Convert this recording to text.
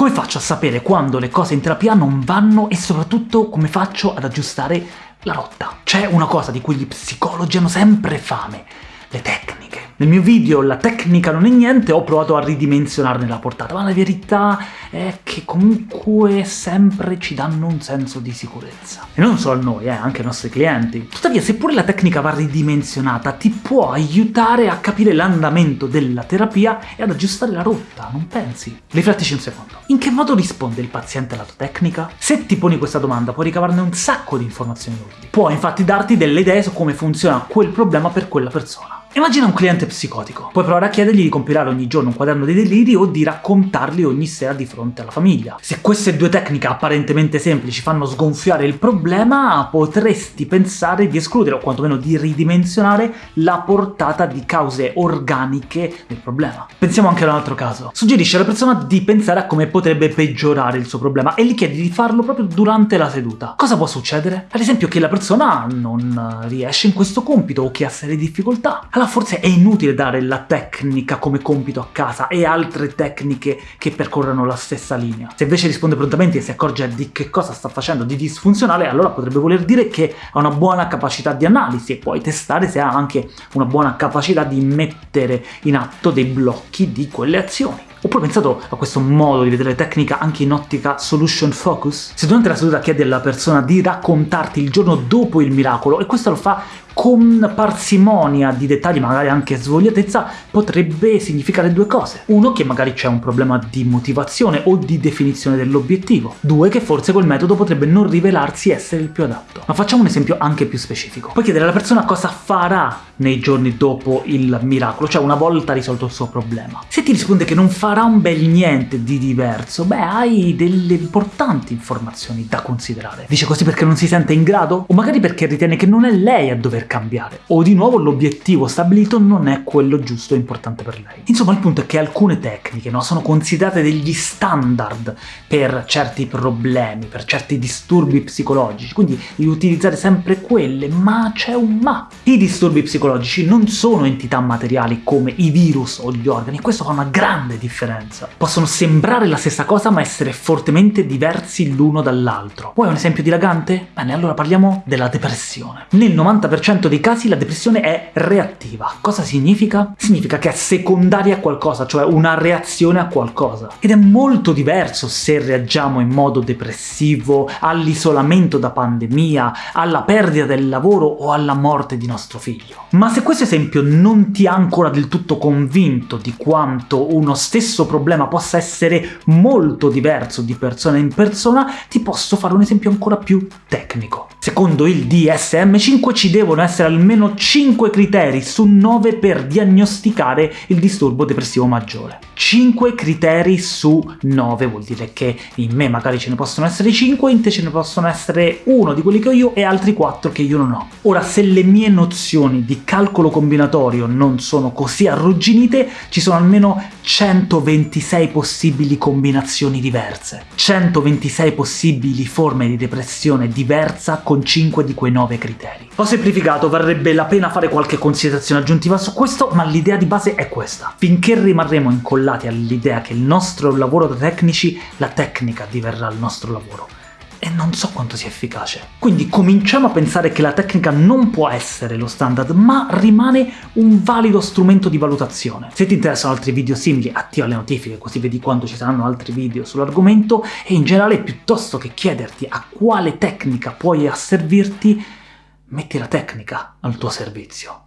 Come faccio a sapere quando le cose in terapia non vanno e soprattutto come faccio ad aggiustare la rotta? C'è una cosa di cui gli psicologi hanno sempre fame, le tecniche. Nel mio video La tecnica non è niente ho provato a ridimensionarne la portata, ma la verità è che comunque sempre ci danno un senso di sicurezza. E non solo a noi, eh, anche ai nostri clienti. Tuttavia, seppure la tecnica va ridimensionata, ti può aiutare a capire l'andamento della terapia e ad aggiustare la rotta, non pensi? Riflettici un secondo. In che modo risponde il paziente alla tua tecnica? Se ti poni questa domanda puoi ricavarne un sacco di informazioni utili. Può infatti darti delle idee su come funziona quel problema per quella persona. Immagina un cliente psicotico. Puoi provare a chiedergli di compilare ogni giorno un quaderno dei deliri o di raccontarli ogni sera di fronte alla famiglia. Se queste due tecniche apparentemente semplici fanno sgonfiare il problema, potresti pensare di escludere, o quantomeno di ridimensionare, la portata di cause organiche del problema. Pensiamo anche ad un altro caso. Suggerisce alla persona di pensare a come potrebbe peggiorare il suo problema e gli chiedi di farlo proprio durante la seduta. Cosa può succedere? Ad esempio che la persona non riesce in questo compito o che ha serie difficoltà allora forse è inutile dare la tecnica come compito a casa e altre tecniche che percorrono la stessa linea. Se invece risponde prontamente e si accorge di che cosa sta facendo di disfunzionale, allora potrebbe voler dire che ha una buona capacità di analisi e puoi testare se ha anche una buona capacità di mettere in atto dei blocchi di quelle azioni. Oppure pensato a questo modo di vedere tecnica anche in ottica solution focus? Se durante la seduta chiedi alla persona di raccontarti il giorno dopo il miracolo, e questo lo fa con parsimonia di dettagli, magari anche svogliatezza, potrebbe significare due cose. Uno, che magari c'è un problema di motivazione o di definizione dell'obiettivo. Due, che forse quel metodo potrebbe non rivelarsi essere il più adatto. Ma facciamo un esempio anche più specifico. Puoi chiedere alla persona cosa farà nei giorni dopo il miracolo, cioè una volta risolto il suo problema. Se ti risponde che non farà un bel niente di diverso, beh, hai delle importanti informazioni da considerare. Dice così perché non si sente in grado? O magari perché ritiene che non è lei a dover cambiare. O di nuovo l'obiettivo stabilito non è quello giusto e importante per lei. Insomma, il punto è che alcune tecniche no, sono considerate degli standard per certi problemi, per certi disturbi psicologici, quindi di utilizzare sempre quelle, ma c'è un ma. I disturbi psicologici non sono entità materiali come i virus o gli organi, questo fa una grande differenza. Possono sembrare la stessa cosa ma essere fortemente diversi l'uno dall'altro. Vuoi un esempio dilagante? Bene, allora parliamo della depressione. Nel 90% 90% dei casi la depressione è reattiva. Cosa significa? Significa che è secondaria a qualcosa, cioè una reazione a qualcosa. Ed è molto diverso se reagiamo in modo depressivo all'isolamento da pandemia, alla perdita del lavoro o alla morte di nostro figlio. Ma se questo esempio non ti ha ancora del tutto convinto di quanto uno stesso problema possa essere molto diverso di persona in persona, ti posso fare un esempio ancora più tecnico. Secondo il DSM-5 ci devono essere almeno 5 criteri su 9 per diagnosticare il disturbo depressivo maggiore. 5 criteri su 9 vuol dire che in me magari ce ne possono essere 5, in te ce ne possono essere uno di quelli che ho io e altri 4 che io non ho. Ora, se le mie nozioni di calcolo combinatorio non sono così arrugginite, ci sono almeno 126 possibili combinazioni diverse. 126 possibili forme di depressione diversa con 5 di quei 9 criteri. Ho semplificato varrebbe la pena fare qualche considerazione aggiuntiva su questo, ma l'idea di base è questa. Finché rimarremo incollati all'idea che il nostro lavoro da tecnici, la tecnica diverrà il nostro lavoro e non so quanto sia efficace. Quindi cominciamo a pensare che la tecnica non può essere lo standard, ma rimane un valido strumento di valutazione. Se ti interessano altri video simili, attiva le notifiche così vedi quando ci saranno altri video sull'argomento, e in generale piuttosto che chiederti a quale tecnica puoi asservirti, metti la tecnica al tuo servizio.